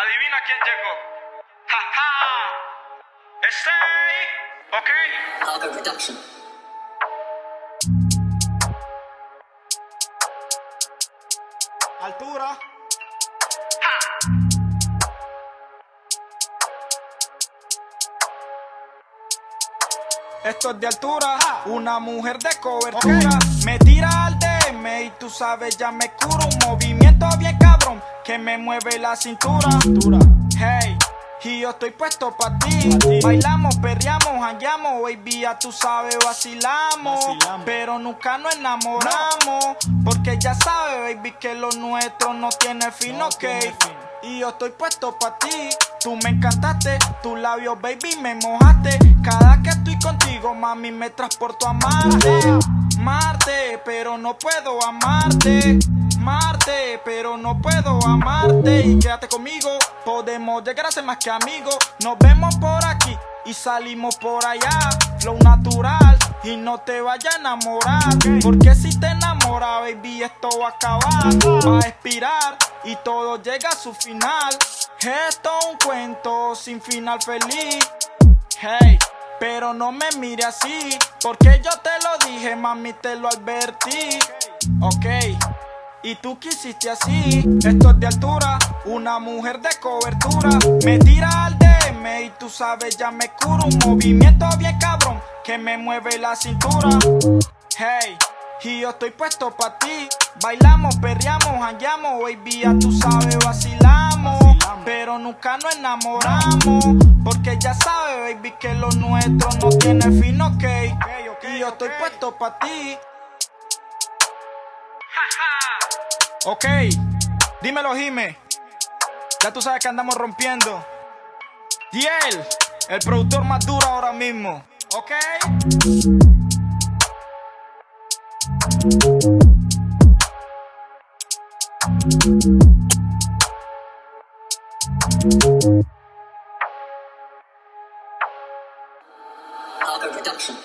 Adivina quién llegó. ¡Ja, ja! ¡Stay! ¿Ok? Altura. Esto es de altura, una mujer de cobertura. Me tira al DM y tú sabes, ya me curo. Un movimiento bien que me mueve la cintura. Hey. Y yo estoy puesto pa' ti. Bailamos, perreamos, hangueamos, baby, ya tú sabes, vacilamos. Pero nunca nos enamoramos. Porque ya sabes, baby, que lo nuestro no tiene fin, ok. Y yo estoy puesto pa' ti. Tú me encantaste, tus labios, baby, me mojaste. Cada que estoy contigo, mami, me transporto a Marte. Marte, pero no puedo amarte. Marte, pero no puedo amarte. Y quédate conmigo, podemos llegar a ser más que amigos. Nos vemos por aquí y salimos por allá. Flow natural y no te vayas a enamorar. Porque si te enamoras, baby, esto va a acabar. Va a expirar y todo llega a su final. Esto es un cuento sin final feliz. Hey. Pero no me mire así, porque yo te lo dije, mami, te lo advertí. Ok, y tú quisiste así. Esto es de altura, una mujer de cobertura. Me tira al DM y tú sabes, ya me curo. Un movimiento bien cabrón que me mueve la cintura. Hey. Y yo estoy puesto pa' ti. Bailamos, perreamos, hangueamos, baby, ya tú sabes, vacilamos. Pero nunca nos enamoramos. Porque ya sabes, baby, que lo nuestro no tiene fin, ok. Y yo estoy puesto pa' ti. Ok, dímelo, Jime. Ya tú sabes que andamos rompiendo. Y él, el productor más duro ahora mismo. Ok. Harper Production.